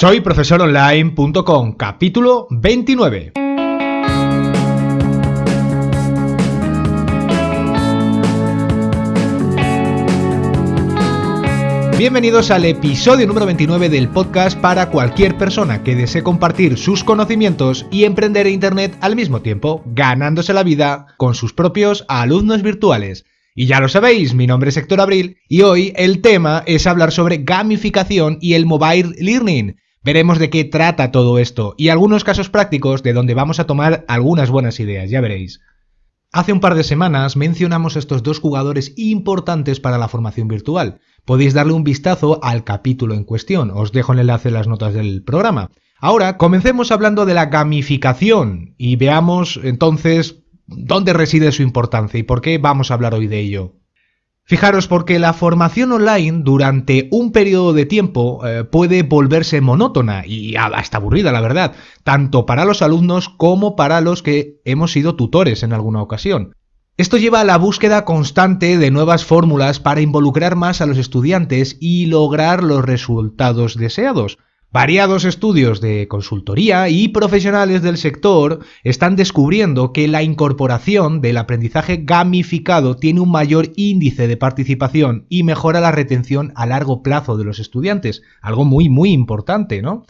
Soy profesoronline.com, capítulo 29. Bienvenidos al episodio número 29 del podcast para cualquier persona que desee compartir sus conocimientos y emprender en Internet al mismo tiempo, ganándose la vida con sus propios alumnos virtuales. Y ya lo sabéis, mi nombre es Héctor Abril y hoy el tema es hablar sobre gamificación y el mobile learning. Veremos de qué trata todo esto y algunos casos prácticos de donde vamos a tomar algunas buenas ideas, ya veréis. Hace un par de semanas mencionamos estos dos jugadores importantes para la formación virtual. Podéis darle un vistazo al capítulo en cuestión, os dejo el enlace en las notas del programa. Ahora, comencemos hablando de la gamificación y veamos entonces dónde reside su importancia y por qué vamos a hablar hoy de ello. Fijaros, porque la formación online durante un periodo de tiempo eh, puede volverse monótona y hasta aburrida, la verdad, tanto para los alumnos como para los que hemos sido tutores en alguna ocasión. Esto lleva a la búsqueda constante de nuevas fórmulas para involucrar más a los estudiantes y lograr los resultados deseados. Variados estudios de consultoría y profesionales del sector están descubriendo que la incorporación del aprendizaje gamificado tiene un mayor índice de participación y mejora la retención a largo plazo de los estudiantes, algo muy muy importante, ¿no?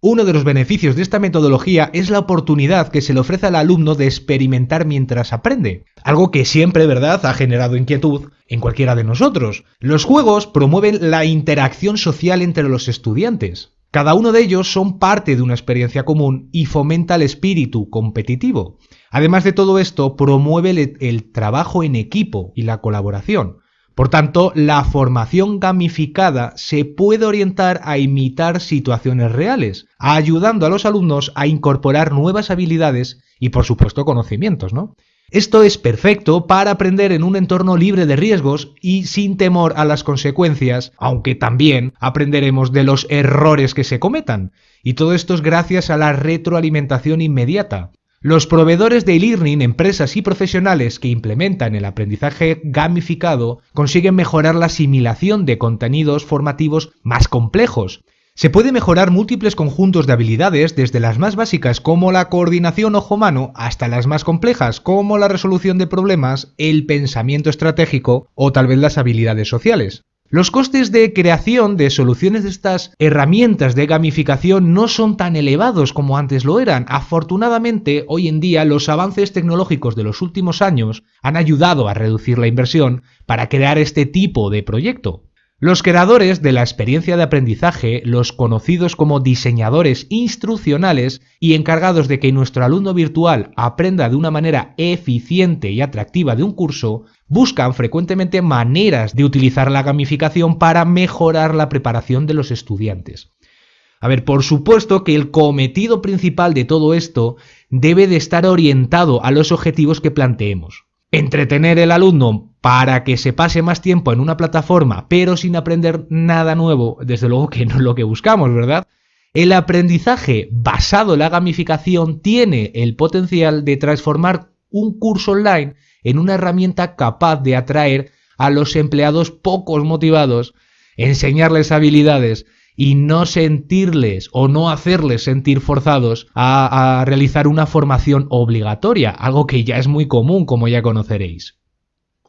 Uno de los beneficios de esta metodología es la oportunidad que se le ofrece al alumno de experimentar mientras aprende, algo que siempre, ¿verdad?, ha generado inquietud en cualquiera de nosotros. Los juegos promueven la interacción social entre los estudiantes. Cada uno de ellos son parte de una experiencia común y fomenta el espíritu competitivo. Además de todo esto, promueve el, trabajo en equipo y la colaboración. Por tanto, la formación gamificada se puede orientar a imitar situaciones reales, ayudando a los alumnos a incorporar nuevas habilidades y, por supuesto, conocimientos, ¿no? Esto es perfecto para aprender en un entorno libre de riesgos y sin temor a las consecuencias, aunque también aprenderemos de los errores que se cometan. Y todo esto es gracias a la retroalimentación inmediata. Los proveedores de e-learning, empresas y profesionales que implementan el aprendizaje gamificado consiguen mejorar la asimilación de contenidos formativos más complejos, se puede mejorar múltiples conjuntos de habilidades desde las más básicas como la coordinación ojo-mano hasta las más complejas como la resolución de problemas, el pensamiento estratégico o tal vez las habilidades sociales. Los costes de creación de soluciones de estas herramientas de gamificación no son tan elevados como antes lo eran. Afortunadamente, hoy en día los avances tecnológicos de los últimos años han ayudado a reducir la inversión para crear este tipo de proyecto. Los creadores de la experiencia de aprendizaje, los conocidos como diseñadores instruccionales y encargados de que nuestro alumno virtual aprenda de una manera eficiente y atractiva de un curso, buscan frecuentemente maneras de utilizar la gamificación para mejorar la preparación de los estudiantes. A ver, por supuesto que el cometido principal de todo esto debe de estar orientado a los objetivos que planteemos entretener el alumno para que se pase más tiempo en una plataforma, pero sin aprender nada nuevo, desde luego que no es lo que buscamos, ¿verdad? El aprendizaje basado en la gamificación tiene el potencial de transformar un curso online en una herramienta capaz de atraer a los empleados pocos motivados, enseñarles habilidades y no sentirles o no hacerles sentir forzados a, realizar una formación obligatoria, algo que ya es muy común como ya conoceréis.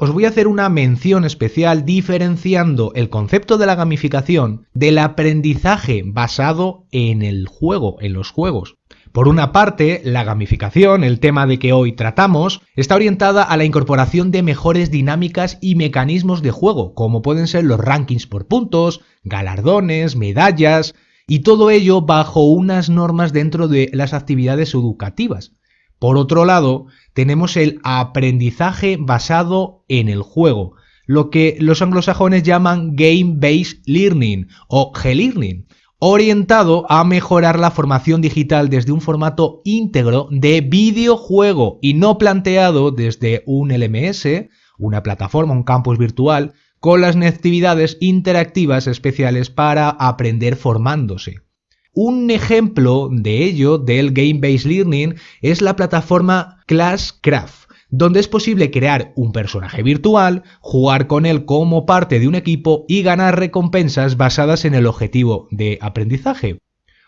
Os voy a hacer una mención especial diferenciando el concepto de la gamificación del aprendizaje basado en el juego, en los juegos. Por una parte, la gamificación, el tema de que hoy tratamos, está orientada a la incorporación de mejores dinámicas y mecanismos de juego, como pueden ser los rankings por puntos, galardones, medallas, y todo ello bajo unas normas dentro de las actividades educativas. Por otro lado, tenemos el aprendizaje basado en el juego, lo que los anglosajones llaman Game-Based Learning o G-Learning, orientado a mejorar la formación digital desde un formato íntegro de videojuego y no planteado desde un LMS, una plataforma, un campus virtual, con las actividades interactivas especiales para aprender formándose. Un ejemplo de ello, del Game-Based Learning, es la plataforma Classcraft donde es posible crear un personaje virtual, jugar con él como parte de un equipo y ganar recompensas basadas en el objetivo de aprendizaje.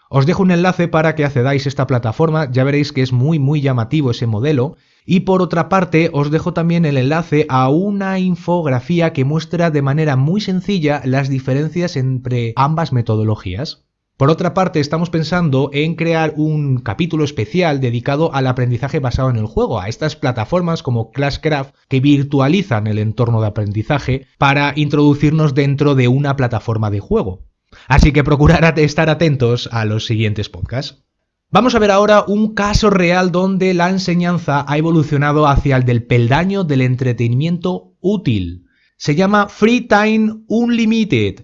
Os dejo un enlace para que accedáis a esta plataforma, ya veréis que es muy muy llamativo ese modelo. Y por otra parte, os dejo también el enlace a una infografía que muestra de manera muy sencilla las diferencias entre ambas metodologías. Por otra parte, estamos pensando en crear un capítulo especial dedicado al aprendizaje basado en el juego, a estas plataformas como Classcraft que virtualizan el entorno de aprendizaje para introducirnos dentro de una plataforma de juego. Así que procurad estar atentos a los siguientes podcasts. Vamos a ver ahora un caso real donde la enseñanza ha evolucionado hacia el del peldaño del entretenimiento útil. Se llama Free Time Unlimited,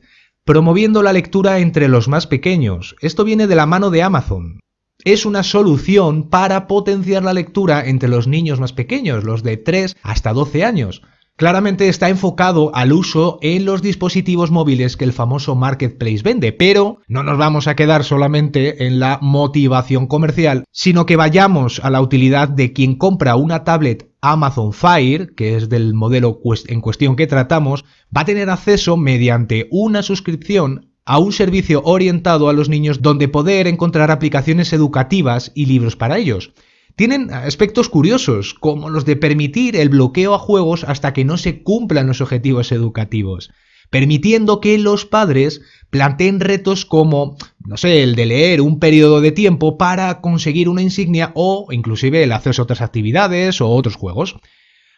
promoviendo la lectura entre los más pequeños. Esto viene de la mano de Amazon. Es una solución para potenciar la lectura entre los niños más pequeños, los de 3 hasta 12 años. Claramente está enfocado al uso en los dispositivos móviles que el famoso marketplace vende, pero no nos vamos a quedar solamente en la motivación comercial, sino que vayamos a la utilidad de quien compra una tablet Amazon Fire, que es del modelo en cuestión que tratamos, va a tener acceso mediante una suscripción a un servicio orientado a los niños donde poder encontrar aplicaciones educativas y libros para ellos. Tienen aspectos curiosos, como los de permitir el bloqueo a juegos hasta que no se cumplan los objetivos educativos, permitiendo que los padres planteen retos como, no sé, el de leer un periodo de tiempo para conseguir una insignia o inclusive el acceso a otras actividades o otros juegos.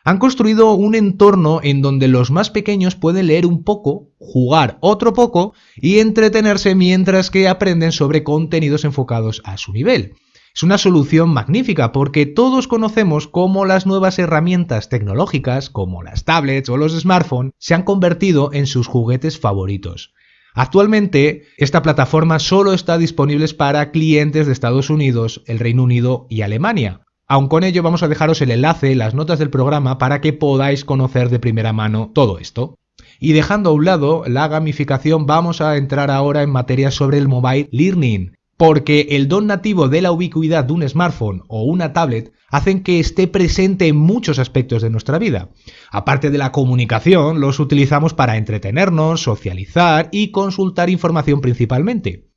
Han construido un entorno en donde los más pequeños pueden leer un poco, jugar otro poco y entretenerse mientras que aprenden sobre contenidos enfocados a su nivel. Es una solución magnífica porque todos conocemos cómo las nuevas herramientas tecnológicas, como las tablets o los smartphones, se han convertido en sus juguetes favoritos. Actualmente, esta plataforma solo está disponible para clientes de Estados Unidos, el Reino Unido y Alemania. Aun con ello vamos a dejaros el enlace en las notas del programa para que podáis conocer de primera mano todo esto. Y dejando a un lado la gamificación, vamos a entrar ahora en materia sobre el mobile learning, porque el don nativo de la ubicuidad de un smartphone o una tablet hacen que esté presente en muchos aspectos de nuestra vida. Aparte de la comunicación, los utilizamos para entretenernos, socializar y consultar información principalmente.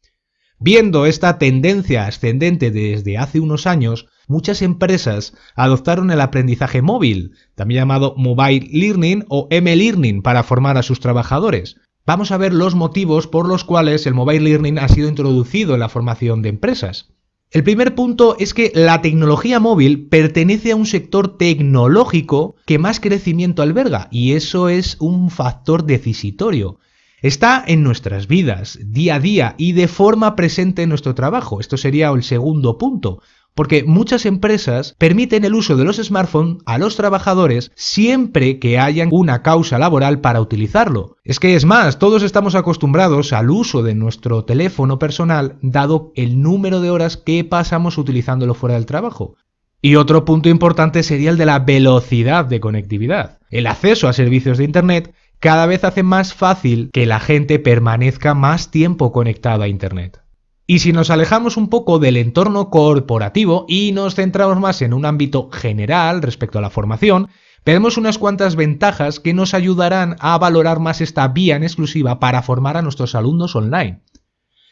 Viendo esta tendencia ascendente desde hace unos años, muchas empresas adoptaron el aprendizaje móvil, también llamado Mobile Learning o M-Learning para formar a sus trabajadores, vamos a ver los motivos por los cuales el Mobile Learning ha sido introducido en la formación de empresas. El primer punto es que la tecnología móvil pertenece a un sector tecnológico que más crecimiento alberga y eso es un factor decisitorio. Está en nuestras vidas, día a día y de forma presente en nuestro trabajo. Esto sería el segundo punto porque muchas empresas permiten el uso de los smartphones a los trabajadores siempre que hayan una causa laboral para utilizarlo. Es que es más, todos estamos acostumbrados al uso de nuestro teléfono personal dado el número de horas que pasamos utilizándolo fuera del trabajo. Y otro punto importante sería el de la velocidad de conectividad. El acceso a servicios de Internet cada vez hace más fácil que la gente permanezca más tiempo conectada a Internet. Y si nos alejamos un poco del entorno corporativo y nos centramos más en un ámbito general respecto a la formación, veremos unas cuantas ventajas que nos ayudarán a valorar más esta vía en exclusiva para formar a nuestros alumnos online.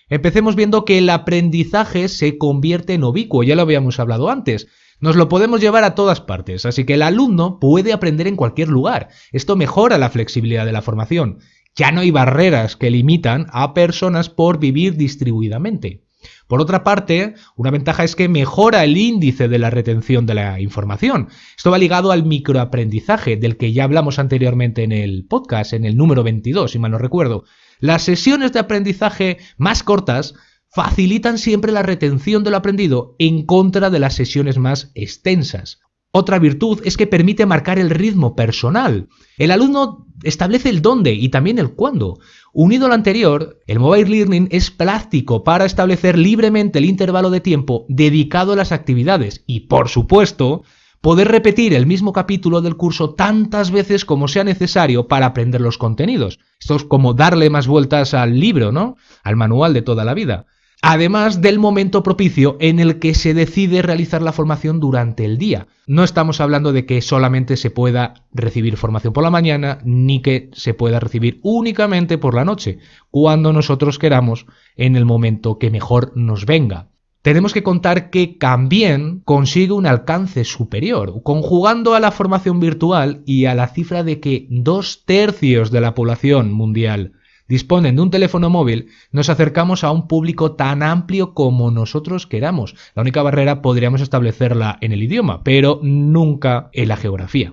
Empecemos viendo que el aprendizaje se convierte en ubicuo, ya lo habíamos hablado antes. Nos lo podemos llevar a todas partes, así que el alumno puede aprender en cualquier lugar. Esto mejora la flexibilidad de la formación ya no hay barreras que limitan a personas por vivir distribuidamente. Por otra parte, una ventaja es que mejora el índice de la retención de la información. Esto va ligado al microaprendizaje, del que ya hablamos anteriormente en el podcast, en el número 22, si mal no recuerdo. Las sesiones de aprendizaje más cortas facilitan siempre la retención de lo aprendido en contra de las sesiones más extensas. Otra virtud es que permite marcar el ritmo personal. El alumno establece el dónde y también el cuándo. Unido al anterior, el mobile learning es práctico para establecer libremente el intervalo de tiempo dedicado a las actividades y, por supuesto, poder repetir el mismo capítulo del curso tantas veces como sea necesario para aprender los contenidos. Esto es como darle más vueltas al libro, ¿no? Al manual de toda la vida. Además del momento propicio en el que se decide realizar la formación durante el día. No estamos hablando de que solamente se pueda recibir formación por la mañana, ni que se pueda recibir únicamente por la noche, cuando nosotros queramos, en el momento que mejor nos venga. Tenemos que contar que también consigue un alcance superior, conjugando a la formación virtual y a la cifra de que dos tercios de la población mundial disponen de un teléfono móvil, nos acercamos a un público tan amplio como nosotros queramos. La única barrera podríamos establecerla en el idioma, pero nunca en la geografía.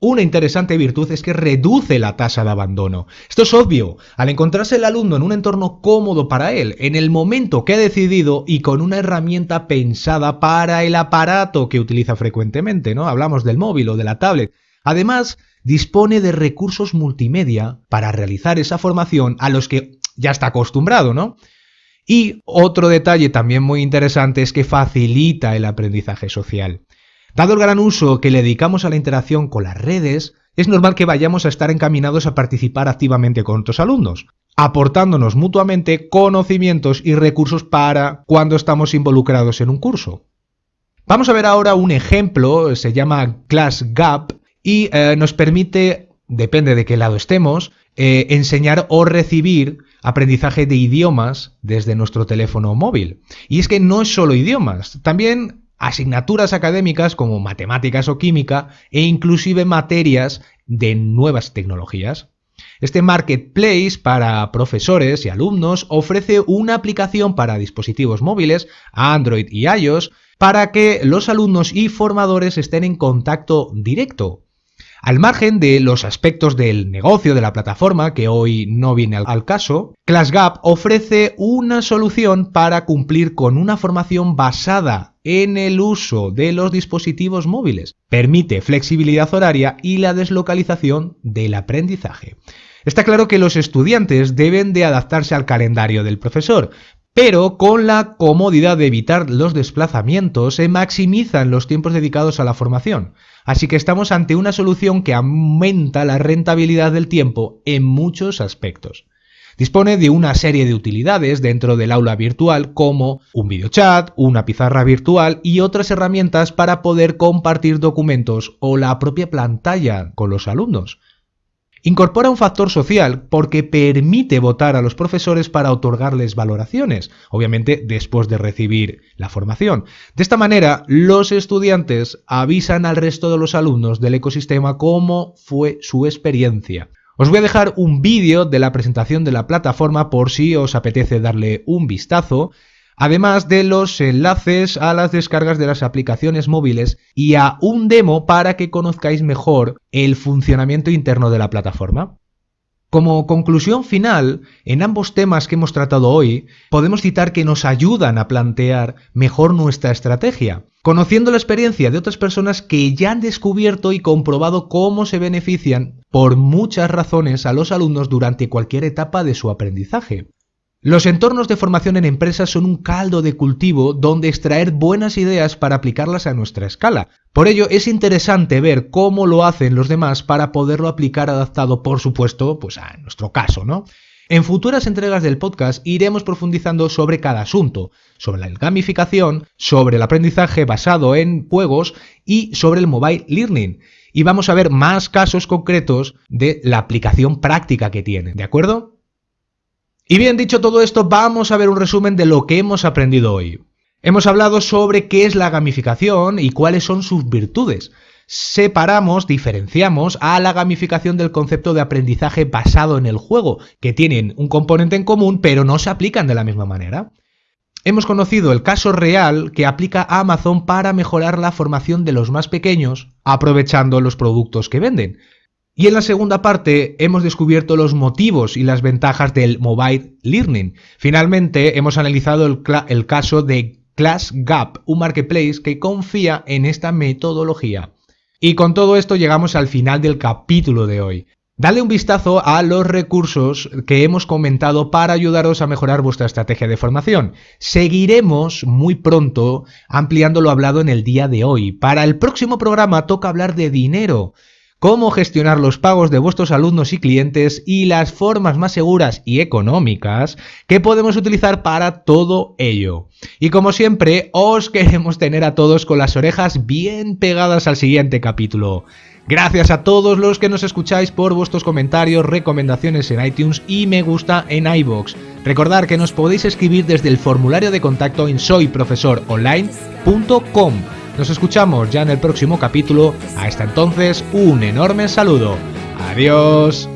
Una interesante virtud es que reduce la tasa de abandono. Esto es obvio. Al encontrarse el alumno en un entorno cómodo para él, en el momento que ha decidido y con una herramienta pensada para el aparato que utiliza frecuentemente, ¿no? Hablamos del móvil o de la tablet. Además, dispone de recursos multimedia para realizar esa formación a los que ya está acostumbrado, ¿no? Y otro detalle también muy interesante es que facilita el aprendizaje social. Dado el gran uso que le dedicamos a la interacción con las redes, es normal que vayamos a estar encaminados a participar activamente con otros alumnos, aportándonos mutuamente conocimientos y recursos para cuando estamos involucrados en un curso. Vamos a ver ahora un ejemplo, se llama Class Gap, y eh, nos permite, depende de qué lado estemos, eh, enseñar o recibir aprendizaje de idiomas desde nuestro teléfono móvil. Y es que no es solo idiomas, también asignaturas académicas como matemáticas o química e inclusive materias de nuevas tecnologías. Este marketplace para profesores y alumnos ofrece una aplicación para dispositivos móviles, Android y iOS, para que los alumnos y formadores estén en contacto directo al margen de los aspectos del negocio de la plataforma, que hoy no viene al caso, ClassGap ofrece una solución para cumplir con una formación basada en el uso de los dispositivos móviles. Permite flexibilidad horaria y la deslocalización del aprendizaje. Está claro que los estudiantes deben de adaptarse al calendario del profesor, pero con la comodidad de evitar los desplazamientos se maximizan los tiempos dedicados a la formación. Así que estamos ante una solución que aumenta la rentabilidad del tiempo en muchos aspectos. Dispone de una serie de utilidades dentro del aula virtual como un videochat, una pizarra virtual y otras herramientas para poder compartir documentos o la propia pantalla con los alumnos. Incorpora un factor social porque permite votar a los profesores para otorgarles valoraciones, obviamente después de recibir la formación. De esta manera, los estudiantes avisan al resto de los alumnos del ecosistema cómo fue su experiencia. Os voy a dejar un vídeo de la presentación de la plataforma por si os apetece darle un vistazo además de los enlaces a las descargas de las aplicaciones móviles y a un demo para que conozcáis mejor el funcionamiento interno de la plataforma. Como conclusión final, en ambos temas que hemos tratado hoy, podemos citar que nos ayudan a plantear mejor nuestra estrategia, conociendo la experiencia de otras personas que ya han descubierto y comprobado cómo se benefician por muchas razones a los alumnos durante cualquier etapa de su aprendizaje. Los entornos de formación en empresas son un caldo de cultivo donde extraer buenas ideas para aplicarlas a nuestra escala. Por ello es interesante ver cómo lo hacen los demás para poderlo aplicar adaptado, por supuesto, pues a nuestro caso, ¿no? En futuras entregas del podcast iremos profundizando sobre cada asunto, sobre la gamificación, sobre el aprendizaje basado en juegos y sobre el mobile learning. Y vamos a ver más casos concretos de la aplicación práctica que tiene, ¿de acuerdo? Y bien dicho todo esto, vamos a ver un resumen de lo que hemos aprendido hoy. Hemos hablado sobre qué es la gamificación y cuáles son sus virtudes. Separamos, diferenciamos a la gamificación del concepto de aprendizaje basado en el juego, que tienen un componente en común pero no se aplican de la misma manera. Hemos conocido el caso real que aplica Amazon para mejorar la formación de los más pequeños, aprovechando los productos que venden. Y en la segunda parte hemos descubierto los motivos y las ventajas del mobile learning. Finalmente hemos analizado el, caso de Class Gap, un marketplace que confía en esta metodología. Y con todo esto llegamos al final del capítulo de hoy. Dale un vistazo a los recursos que hemos comentado para ayudaros a mejorar vuestra estrategia de formación. Seguiremos muy pronto ampliando lo hablado en el día de hoy. Para el próximo programa toca hablar de dinero cómo gestionar los pagos de vuestros alumnos y clientes y las formas más seguras y económicas que podemos utilizar para todo ello. Y como siempre, os queremos tener a todos con las orejas bien pegadas al siguiente capítulo. Gracias a todos los que nos escucháis por vuestros comentarios, recomendaciones en iTunes y me gusta en iBox. Recordad que nos podéis escribir desde el formulario de contacto en soyprofesoronline.com. Nos escuchamos ya en el próximo capítulo. Hasta entonces, un enorme saludo. Adiós.